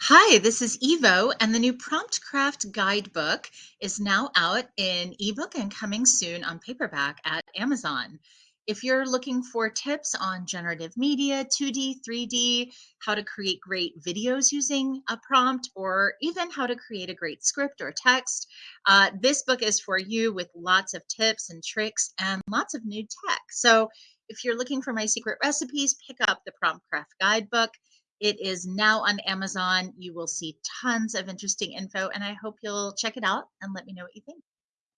Hi, this is Evo, and the new Prompt Craft Guidebook is now out in ebook and coming soon on paperback at Amazon. If you're looking for tips on generative media, 2D, 3D, how to create great videos using a prompt, or even how to create a great script or text, uh, this book is for you with lots of tips and tricks and lots of new tech. So if you're looking for my secret recipes, pick up the Prompt Craft Guidebook. It is now on Amazon. You will see tons of interesting info, and I hope you'll check it out and let me know what you think.